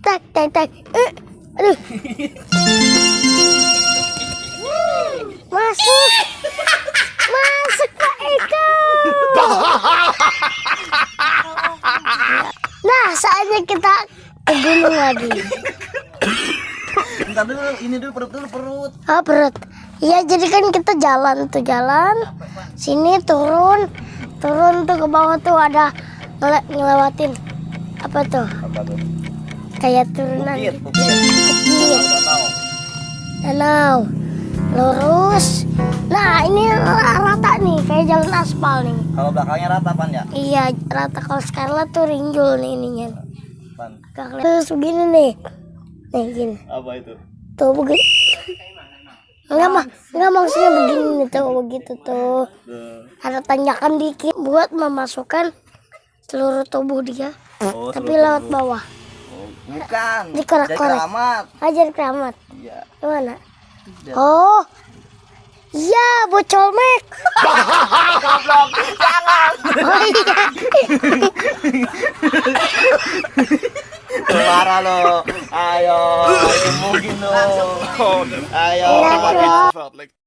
tak tak tak. Eh, aduh. Masuk. Masuk Pak Eko. Nah, saatnya kita ke gunung lagi. Bentar dulu, ini dulu perut dulu perut. Ah, perut. Iya, jadi kan kita jalan tuh jalan. Sini turun. Turun tuh ke bawah tuh ada ngele- ngelewatin apa tuh? Apa tuh? Kayak turunan Bukit, bukit. Bukit. Danau. Lurus. Nah, ini rata nih, kayak jalan aspal nih. Kalau belakangnya rata pan ya? Iya, rata kalau sekarang tuh rinjul nih ininya. Pan. Terus begini nih. Nih, gini. Apa itu? Tuh begini. Enggak mah, enggak maksudnya begini tuh, begitu tuh. Ada tanjakan dikit buat memasukkan seluruh tubuh dia, Oh, tapi lewat bawah. Oh, bukan. Dikorek-korek. Jadi keramat. Ajar keramat. Iya. Gimana? Dia- Oh, iya, bocol mek. Goblok. Jangan. Oh iya. Marah lo. Ayo, mungkin lo. Ayo.